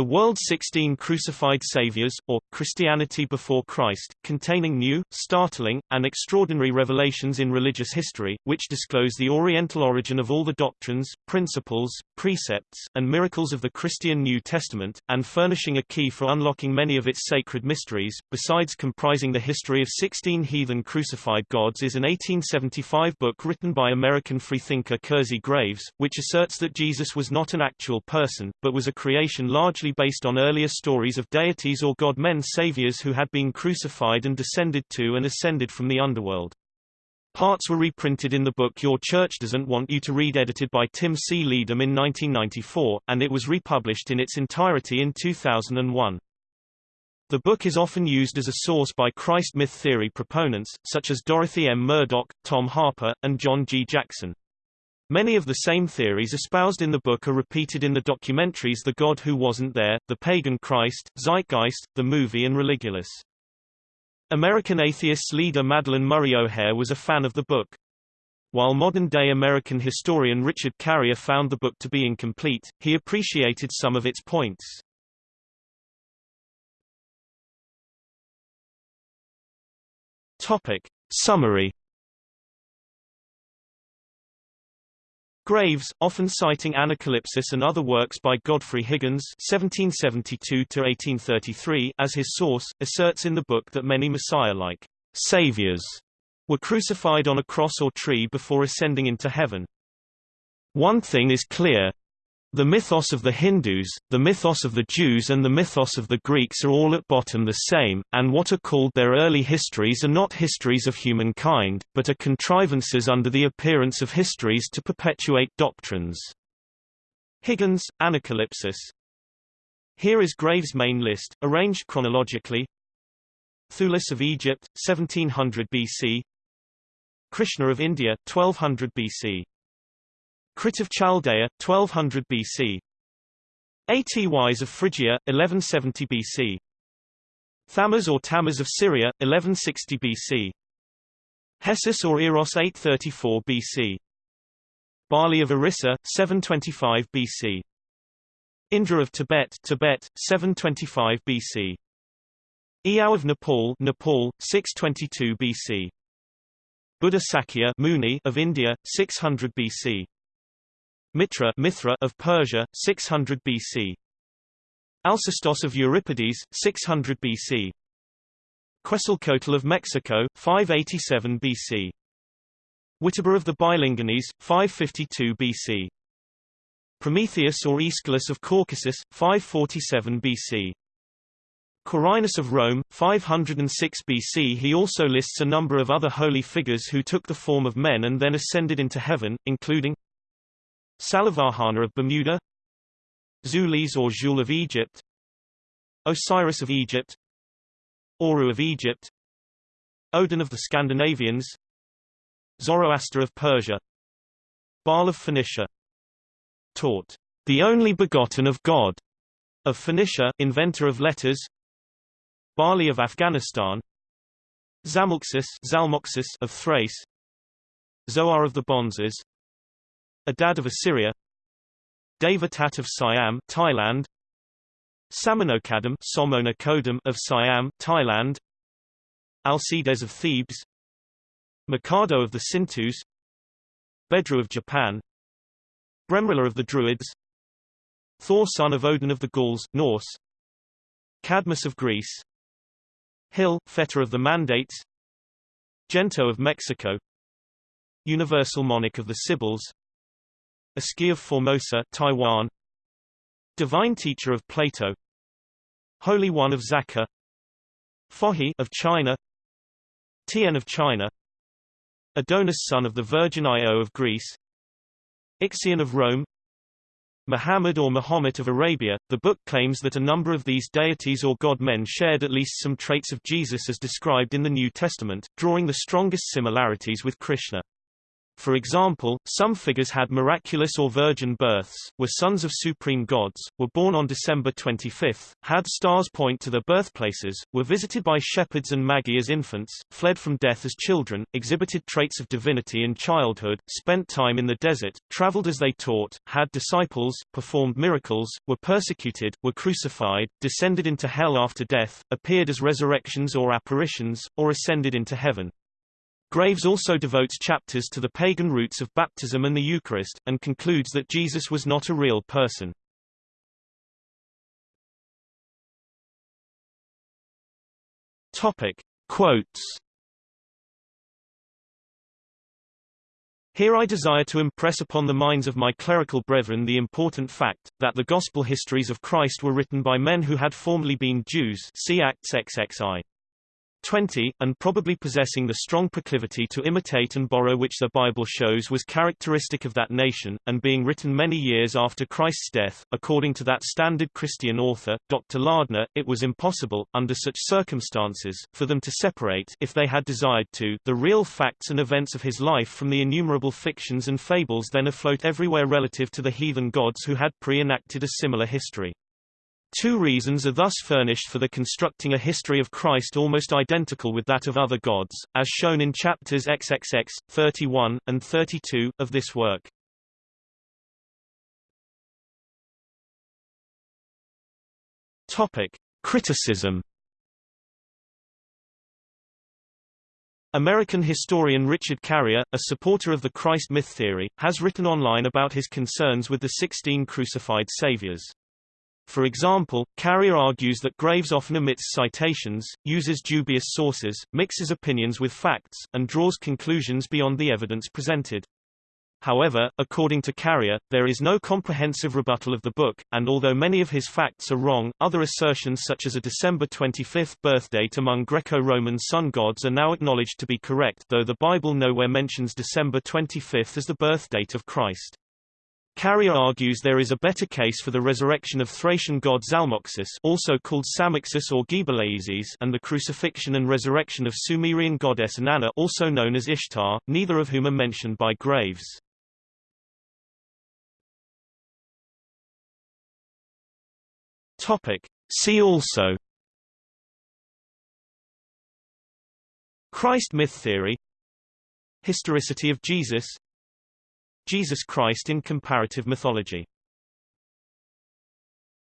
The World's 16 Crucified Saviors, or Christianity Before Christ, containing new, startling, and extraordinary revelations in religious history, which disclose the Oriental origin of all the doctrines, principles, precepts, and miracles of the Christian New Testament, and furnishing a key for unlocking many of its sacred mysteries. Besides comprising the history of 16 heathen crucified gods is an 1875 book written by American freethinker Kersey Graves, which asserts that Jesus was not an actual person, but was a creation largely based on earlier stories of deities or god-men saviors who had been crucified and descended to and ascended from the underworld. Parts were reprinted in the book Your Church Doesn't Want You to Read edited by Tim C. Leedom in 1994, and it was republished in its entirety in 2001. The book is often used as a source by Christ myth theory proponents, such as Dorothy M. Murdock, Tom Harpur, and John G. Jackson. Many of the same theories espoused in the book are repeated in the documentaries The God Who Wasn't There, The Pagan Christ, Zeitgeist, the movie and Religulous. American atheists leader Madalyn Murray O'Hair was a fan of the book. While modern-day American historian Richard Carrier found the book to be incomplete, he appreciated some of its points. Topic. Summary Graves, often citing Anacalypsis and other works by Godfrey Higgins (1772–1833) as his source, asserts in the book that many Messiah-like saviors were crucified on a cross or tree before ascending into heaven. One thing is clear, the mythos of the Hindus, the mythos of the Jews and the mythos of the Greeks are all at bottom the same, and what are called their early histories are not histories of humankind, but are contrivances under the appearance of histories to perpetuate doctrines. Higgins, Anacalypsis Here is Graves' main list, arranged chronologically. Thulis of Egypt, 1700 BC Krishna of India, 1200 BC Crite of Chaldea, 1200 BC. Atys of Phrygia, 1170 BC. Thamuz or Tammuz of Syria, 1160 BC. Hesus or Eros 834 BC. Bali of Orissa, 725 BC. Indra of Tibet, Tibet, 725 BC. Iao of Nepal, Nepal, 622 BC. Buddha Sakya Muni of India, 600 BC. Mitra Mithra of Persia, 600 BC. Alcestis of Euripides, 600 BC. Quetzalcoatl of Mexico, 587 BC. Wittoba of the Bilingonese, 552 BC. Prometheus or Aeschylus of Caucasus, 547 BC. Quirinus of Rome, 506 BC He also lists a number of other holy figures who took the form of men and then ascended into heaven, including Salavahana of Bermuda Zulis or Jul of Egypt Osiris of Egypt Oru of Egypt Odin of the Scandinavians Zoroaster of Persia Baal of Phoenicia. Taut, the only begotten of God, of Phoenicia inventor of letters Bali of Afghanistan Zamulxis Zalmoxis of Thrace Zoar of the Bonzes Adad of Assyria Devatat of Siam Thailand Somonakodam of Siam Thailand Alcides of Thebes Mikado of the Sintus Bedru of Japan Bremrila of the Druids Thor son of Odin of the Gauls, Norse Cadmus of Greece Hill, fetter of the Mandates Gento of Mexico Universal monarch of the Sibyls Asci of Formosa Taiwan. Divine Teacher of Plato. Holy One of Zaka. Fohi of China. Tien of China. Adonis son of the Virgin Io of Greece. Ixion of Rome. Muhammad or Mahomet of Arabia, the book claims that a number of these deities or god-men shared at least some traits of Jesus as described in the New Testament, drawing the strongest similarities with Krishna. For example, some figures had miraculous or virgin births, were sons of supreme gods, were born on December 25, had stars point to their birthplaces, were visited by shepherds and magi as infants, fled from death as children, exhibited traits of divinity in childhood, spent time in the desert, traveled as they taught, had disciples, performed miracles, were persecuted, were crucified, descended into hell after death, appeared as resurrections or apparitions, or ascended into heaven. Graves also devotes chapters to the pagan roots of baptism and the Eucharist, and concludes that Jesus was not a real person. Topic. Quotes Here I desire to impress upon the minds of my clerical brethren the important fact, that the Gospel histories of Christ were written by men who had formerly been Jews see Acts XXI. 20, and probably possessing the strong proclivity to imitate and borrow which the Bible shows was characteristic of that nation, and being written many years after Christ's death, according to that standard Christian author, Dr. Lardner, it was impossible, under such circumstances, for them to separate if they had desired to, the real facts and events of his life from the innumerable fictions and fables then afloat everywhere relative to the heathen gods who had pre-enacted a similar history. Two reasons are thus furnished for the constructing a history of Christ almost identical with that of other gods, as shown in chapters XXX, 31, and 32, of this work. Topic. Criticism American historian Richard Carrier, a supporter of the Christ myth theory, has written online about his concerns with the sixteen crucified saviors. For example, Carrier argues that Graves often omits citations, uses dubious sources, mixes opinions with facts, and draws conclusions beyond the evidence presented. However, according to Carrier, there is no comprehensive rebuttal of the book, and although many of his facts are wrong, other assertions such as a December 25 birth date among Greco-Roman sun gods are now acknowledged to be correct though the Bible nowhere mentions December 25 as the birth date of Christ. Carrier argues there is a better case for the resurrection of Thracian god Zalmoxis also called Samaxis or Gebeleizis and the crucifixion and resurrection of Sumerian goddess Inanna also known as Ishtar, neither of whom are mentioned by Graves. Topic. See also Christ myth theory Historicity of Jesus Jesus Christ in comparative mythology